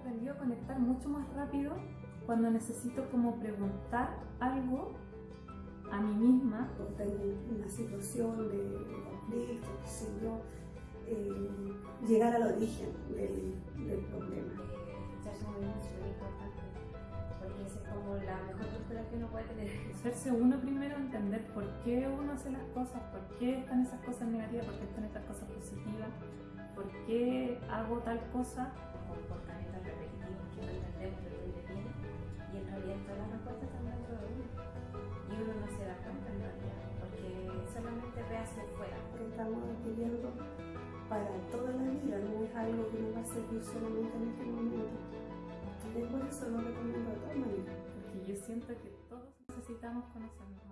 aprendido a conectar mucho más rápido cuando necesito como preguntar algo a mí misma. O tengo una situación de, de conflicto, yo, eh, llegar al origen del, del problema. Echarse muy bien es importante, porque esa es como la mejor postura que uno puede tener. Hacerse uno primero entender por qué uno hace las cosas, por qué están esas cosas negativas, por qué están estas cosas positivas, por qué hago tal cosa. Dentro de uno y uno no se da cuenta en realidad porque solamente ve hacia afuera que estamos adquiriendo para toda la vida, no es algo que nos va a servir solamente en este momento. Y por eso lo recomiendo todas maneras. Porque yo siento que todos necesitamos conocernos